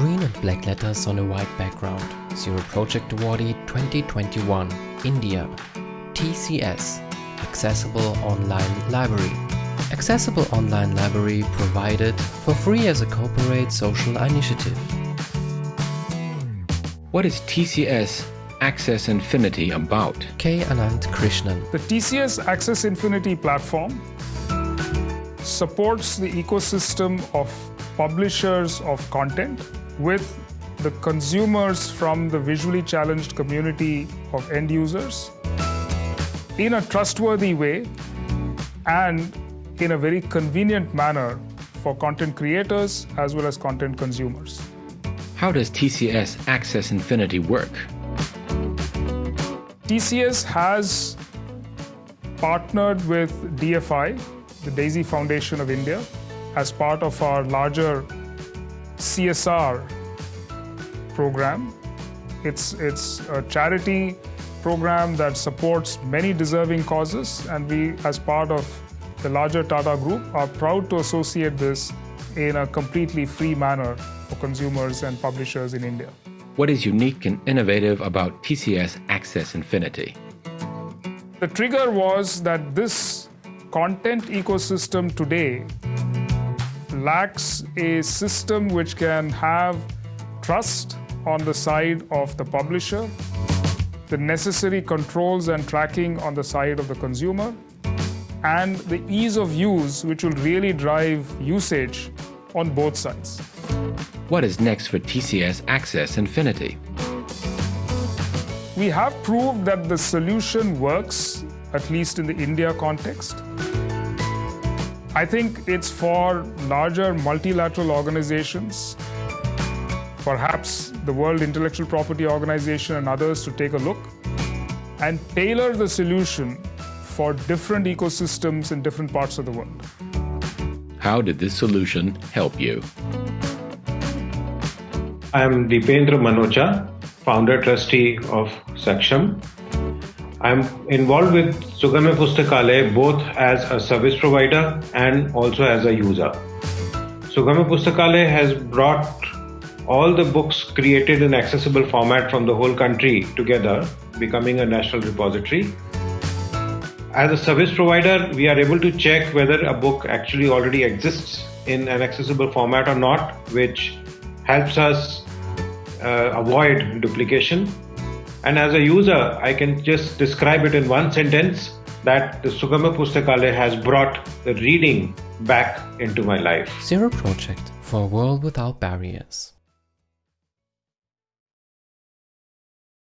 Green and black letters on a white background. Zero Project Awardee 2021, India. TCS, Accessible Online Library. Accessible Online Library provided for free as a corporate social initiative. What is TCS Access Infinity about? K. Ananth Krishnan. The TCS Access Infinity platform supports the ecosystem of publishers of content with the consumers from the visually challenged community of end users in a trustworthy way and in a very convenient manner for content creators as well as content consumers. How does TCS Access Infinity work? TCS has partnered with DFI, the DAISY Foundation of India, as part of our larger CSR program. It's, it's a charity program that supports many deserving causes, and we, as part of the larger Tata Group, are proud to associate this in a completely free manner for consumers and publishers in India. What is unique and innovative about TCS Access Infinity? The trigger was that this content ecosystem today lacks a system which can have trust on the side of the publisher, the necessary controls and tracking on the side of the consumer, and the ease of use which will really drive usage on both sides. What is next for TCS Access Infinity? We have proved that the solution works, at least in the India context. I think it's for larger multilateral organizations, perhaps the World Intellectual Property Organization and others to take a look and tailor the solution for different ecosystems in different parts of the world. How did this solution help you? I am Deependra Manocha, founder trustee of Saksham. I'm involved with Sugamya Pustakalaya both as a service provider and also as a user. Sugamya Pustakalaya has brought all the books created in accessible format from the whole country together, becoming a national repository. As a service provider, we are able to check whether a book actually already exists in an accessible format or not, which helps us uh, avoid duplication and as a user, I can just describe it in one sentence that the Sugamya Pustakalaya has brought the reading back into my life. Zero Project for a world without barriers.